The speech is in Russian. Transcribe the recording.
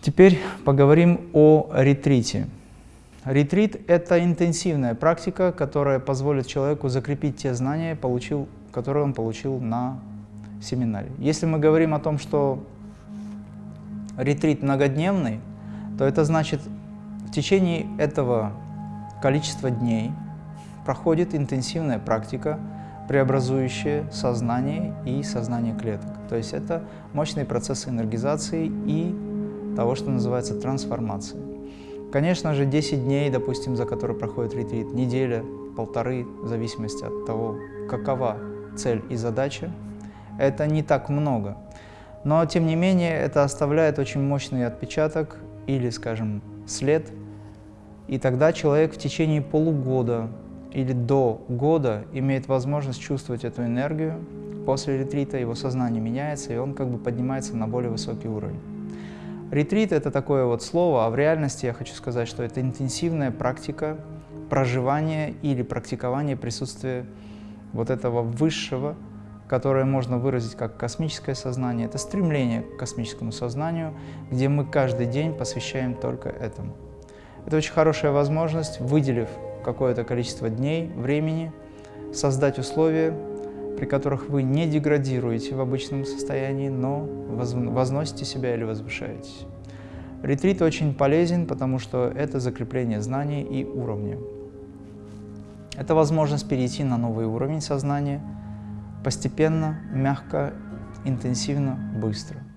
Теперь поговорим о ретрите. Ретрит – это интенсивная практика, которая позволит человеку закрепить те знания, получил, которые он получил на семинаре. Если мы говорим о том, что ретрит многодневный, то это значит, в течение этого количества дней проходит интенсивная практика, преобразующая сознание и сознание клеток. То есть это мощные процессы энергизации и того, что называется трансформацией. Конечно же, 10 дней, допустим, за которые проходит ретрит, неделя, полторы, в зависимости от того, какова цель и задача, это не так много. Но, тем не менее, это оставляет очень мощный отпечаток или, скажем, след, и тогда человек в течение полугода или до года имеет возможность чувствовать эту энергию. После ретрита его сознание меняется, и он как бы поднимается на более высокий уровень. Ретрит – это такое вот слово, а в реальности я хочу сказать, что это интенсивная практика проживания или практикования присутствия вот этого высшего, которое можно выразить как космическое сознание. Это стремление к космическому сознанию, где мы каждый день посвящаем только этому. Это очень хорошая возможность, выделив какое-то количество дней, времени, создать условия, при которых вы не деградируете в обычном состоянии, но возносите себя или возвышаетесь. Ретрит очень полезен, потому что это закрепление знаний и уровня. Это возможность перейти на новый уровень сознания, постепенно, мягко, интенсивно, быстро.